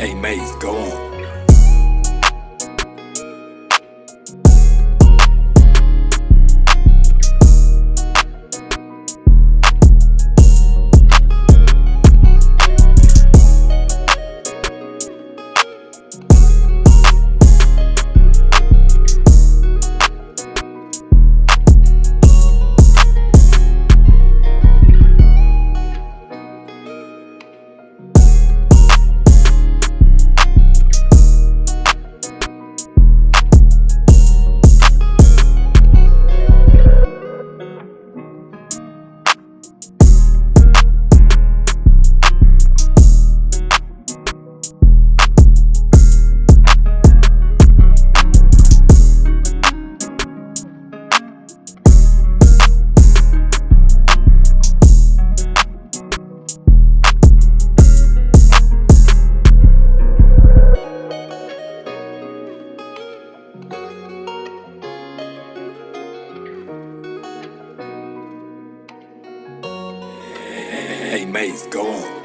Hey, Maze, go on. Hey, Maze, go on.